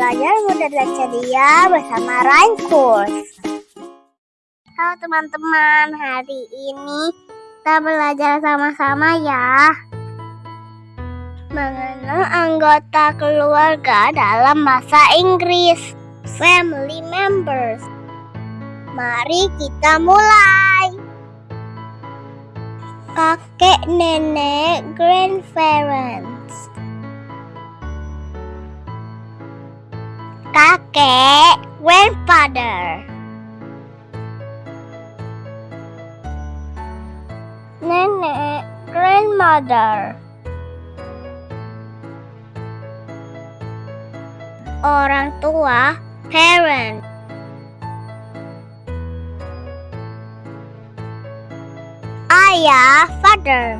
Belajar mudah ceria bersama Raincourse. Halo teman-teman, hari ini kita belajar sama-sama ya. Mengenal anggota keluarga dalam bahasa Inggris. Family members. Mari kita mulai. Kakek, nenek, grandparents. Kakek, grandfather. Nenek, grandmother. Orang tua, parent. Ayah, father.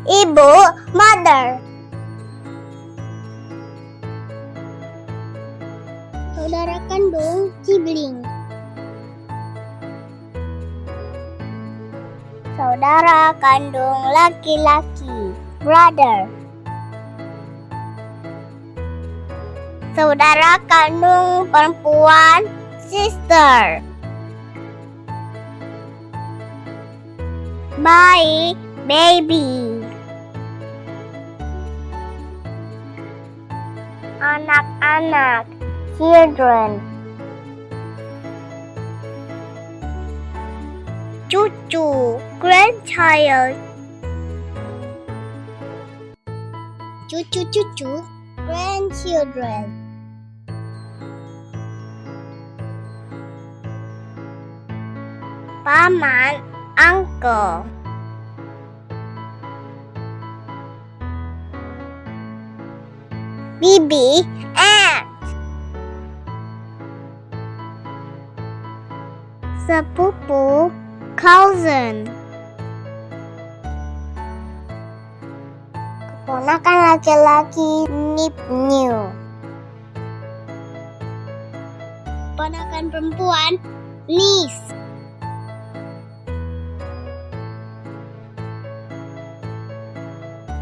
Ibu, mother. Saudara kandung, sibling. Saudara kandung laki-laki, brother. Saudara kandung perempuan, sister. Baik, baby. anak-anak, children. Cucu, grandchild. Cucu-cucu, grandchildren. Paman, uncle. Bibi, aunt. Sepupu, cousin. Keponakan laki-laki, nephew. Keponakan perempuan, niece.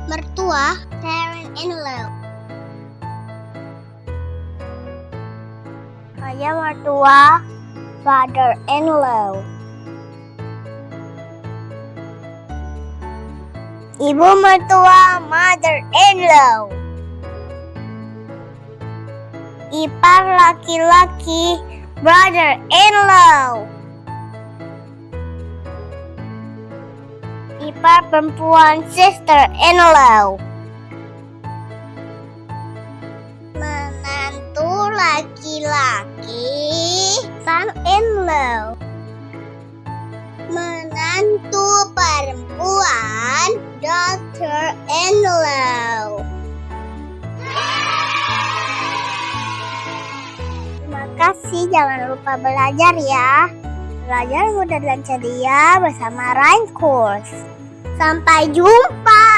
Mertua, parent-in-law. Saya mertua, father-in-law. Ibu mertua, mother-in-law. Ipar laki-laki, brother-in-law. Ipar perempuan, sister-in-law. Son-in-law. Menantu perempuan, daughter-in-law. Terima kasih, jangan lupa belajar ya. Belajar mudah dan ceria bersama Rain Course. Sampai jumpa.